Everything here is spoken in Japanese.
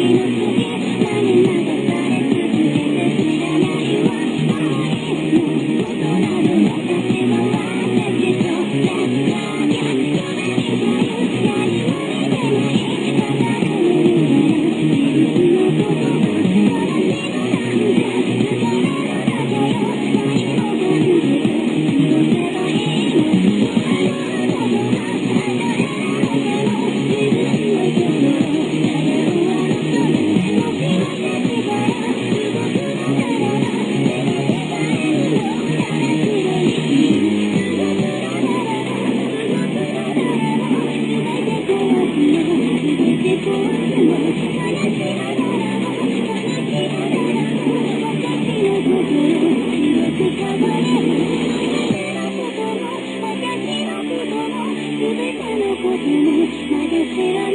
Amen. すべてのことに負け知ら